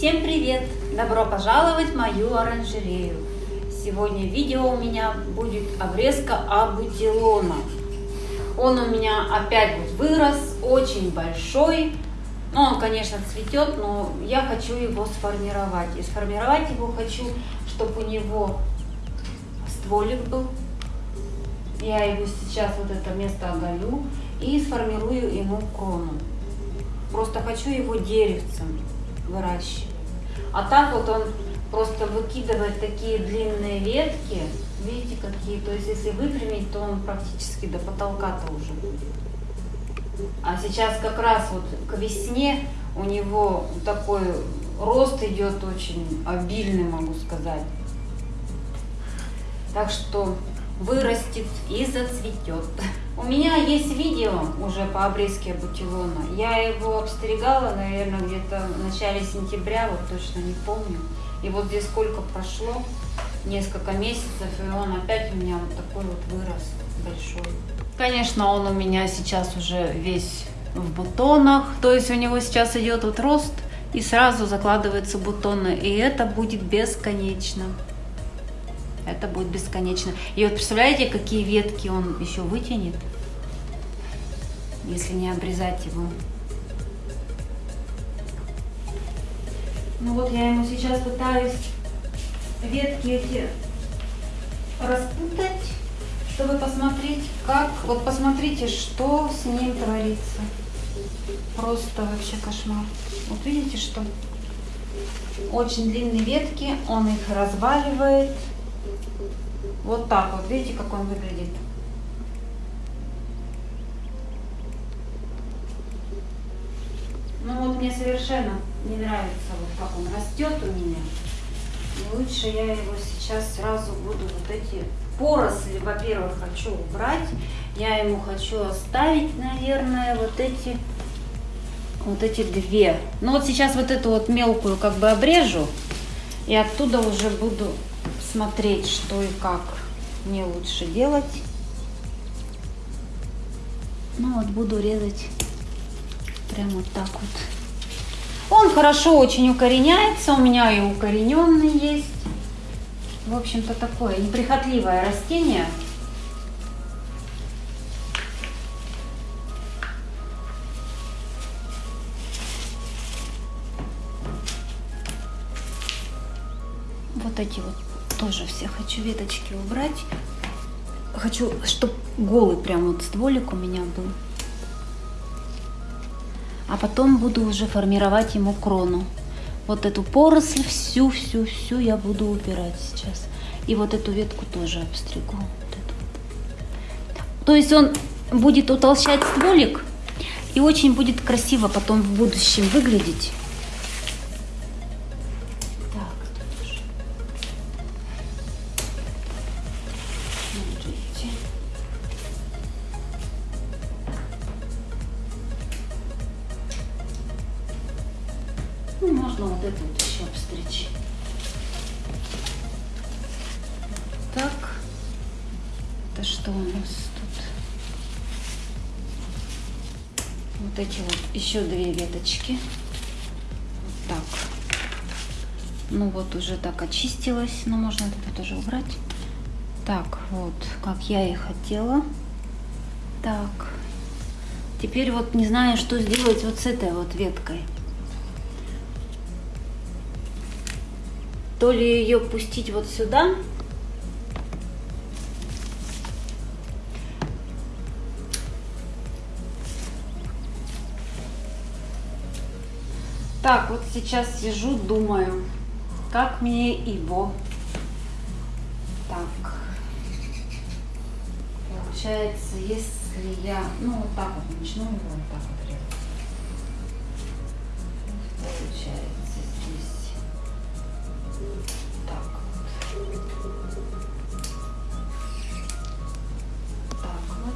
Всем привет! Добро пожаловать в мою оранжерею! Сегодня видео у меня будет обрезка абутилона. Он у меня опять вот вырос, очень большой. Ну, он, конечно, цветет, но я хочу его сформировать. И сформировать его хочу, чтобы у него стволик был. Я его сейчас вот это место оголю и сформирую ему крону. Просто хочу его деревцем выращивать. А так вот он просто выкидывает такие длинные ветки. Видите, какие? То есть, если выпрямить, то он практически до потолка-то уже будет. А сейчас как раз вот к весне у него такой рост идет очень обильный, могу сказать. Так что вырастет и зацветет. У меня есть видео уже по обрезке бутилона. Я его обстригала, наверное, где-то в начале сентября, вот точно не помню. И вот здесь сколько прошло, несколько месяцев, и он опять у меня вот такой вот вырос большой. Конечно, он у меня сейчас уже весь в бутонах, то есть у него сейчас идет вот рост и сразу закладываются бутоны, и это будет бесконечно. Это будет бесконечно. И вот представляете, какие ветки он еще вытянет, если не обрезать его. Ну вот я ему сейчас пытаюсь ветки эти распутать, чтобы посмотреть, как... Вот посмотрите, что с ним творится. Просто вообще кошмар. Вот видите, что очень длинные ветки, он их разваливает. Вот так вот, видите, как он выглядит. Ну вот мне совершенно не нравится, вот как он растет у меня. И лучше я его сейчас сразу буду вот эти поросли, во-первых, хочу убрать. Я ему хочу оставить, наверное, вот эти вот эти две. Ну вот сейчас вот эту вот мелкую как бы обрежу. И оттуда уже буду смотреть, что и как мне лучше делать. Ну вот буду резать прямо вот так вот. Он хорошо очень укореняется, у меня и укорененный есть. В общем-то такое неприхотливое растение. Вот эти вот тоже все хочу веточки убрать. Хочу, чтобы голый прям вот стволик у меня был. А потом буду уже формировать ему крону. Вот эту поросль всю-всю-всю я буду убирать сейчас. И вот эту ветку тоже обстригу. Вот эту. То есть он будет утолщать стволик и очень будет красиво потом в будущем выглядеть. Ну, можно вот эту вот еще обстричь. Так. Это что у нас тут? Вот эти вот еще две веточки. Вот так. Ну вот уже так очистилась. Но можно это тоже убрать. Так, вот, как я и хотела. Так. Теперь вот не знаю, что сделать вот с этой вот веткой. То ли ее пустить вот сюда, Так, вот сейчас сижу, думаю, как мне его. Так, получается, если я, ну, вот так вот начну его вот так вот резать. Получается. Так вот.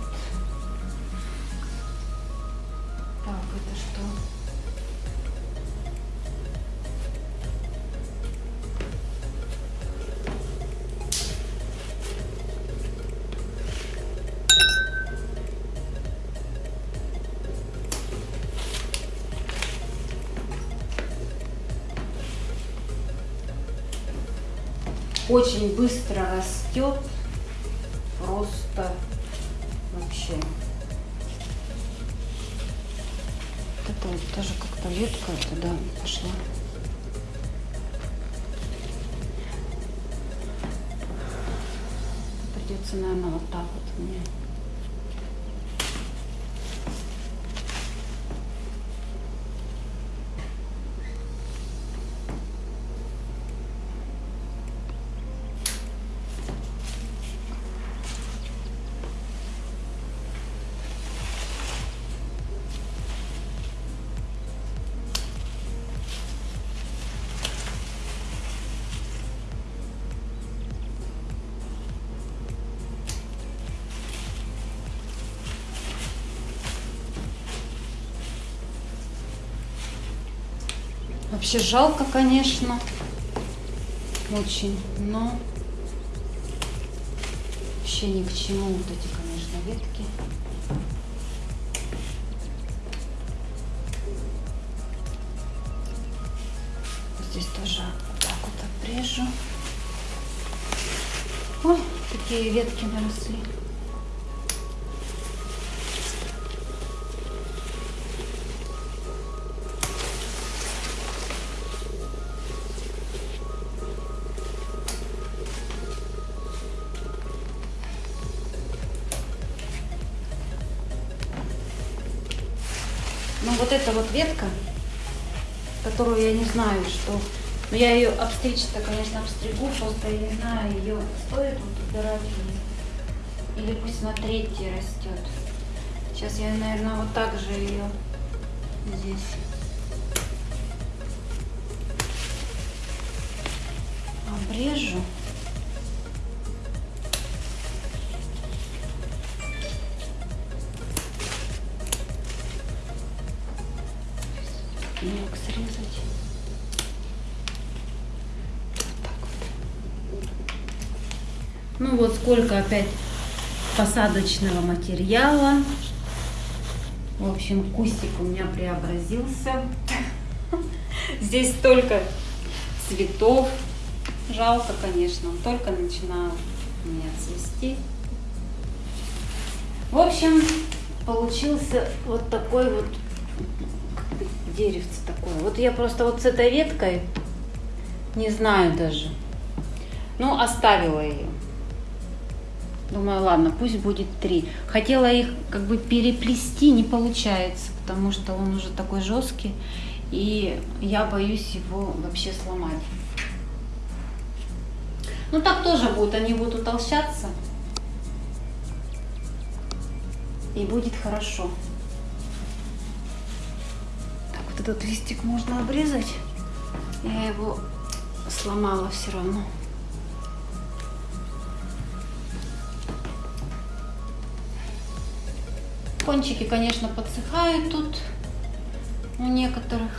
Так, это что? Очень быстро растет. Просто вообще. Вот это вот тоже как-то ветка туда пошла. Придется, наверное, вот так вот мне. Вообще жалко, конечно. Очень. Но вообще ни к чему вот эти, конечно, ветки. Здесь тоже вот так вот обрежу. Ой, такие ветки наросли. Ну вот эта вот ветка, которую я не знаю, что... Но я ее обстричь-то, конечно, обстригу, просто я не знаю, ее стоит вот убирать или, или пусть на третьей растет. Сейчас я, наверное, вот так же ее здесь обрежу. Ну вот сколько опять посадочного материала. В общем, кустик у меня преобразился. Здесь столько цветов. Жалко, конечно, он только начинал меня цвести. В общем, получился вот такой вот деревце такое. Вот я просто вот с этой веткой не знаю даже. Ну, оставила ее. Думаю, ладно, пусть будет три. Хотела их как бы переплести, не получается, потому что он уже такой жесткий. И я боюсь его вообще сломать. Ну так тоже будет, они будут утолщаться. И будет хорошо этот листик можно обрезать. Я его сломала все равно. Кончики, конечно, подсыхают тут у некоторых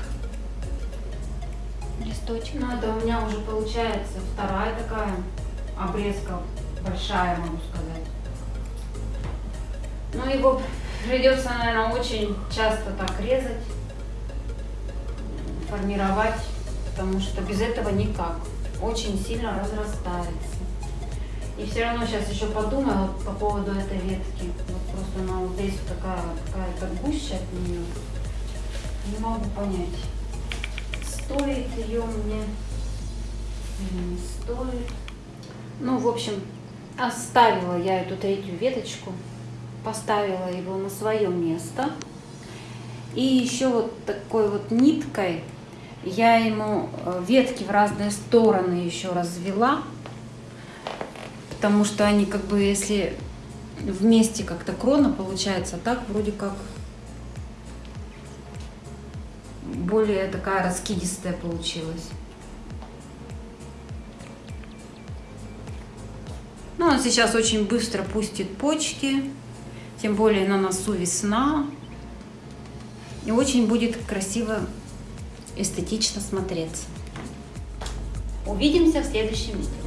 листочков. Ну, это у меня уже получается вторая такая обрезка, большая, могу сказать. Но его придется, наверное, очень часто так резать формировать, потому что без этого никак. Очень сильно разрастается. И все равно сейчас еще подумаю по поводу этой ветки. Здесь такая какая-то гуща от нее. Не могу понять, стоит ее мне или не стоит. Ну, в общем, оставила я эту третью веточку, поставила его на свое место. И еще вот такой вот ниткой я ему э, ветки в разные стороны еще развела, потому что они как бы, если вместе как-то крона получается, так вроде как более такая раскидистая получилась. Ну, он сейчас очень быстро пустит почки, тем более на носу весна. И очень будет красиво эстетично смотреться. Увидимся в следующем видео.